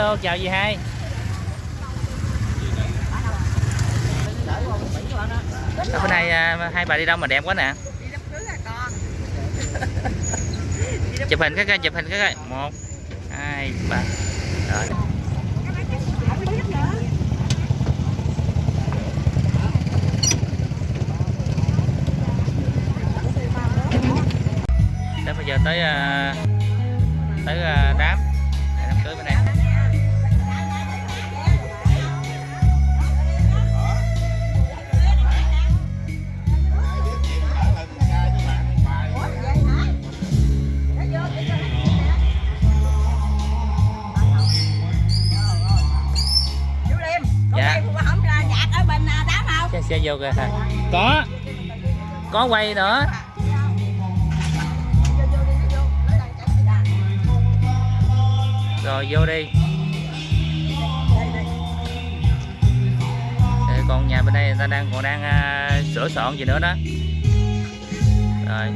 hello chào dì hai? Ở bên này à, hai bà đi đâu mà đẹp quá nè? Đi đám cưới à con chụp hình cái coi chụp hình cái coi. Một hai ba. Rồi. Bây giờ tới à, tới à, đám xe vô kìa có. Có quay nữa. Rồi vô đi. Còn nhà bên đây người ta đang còn đang à, sửa soạn gì nữa đó. Rồi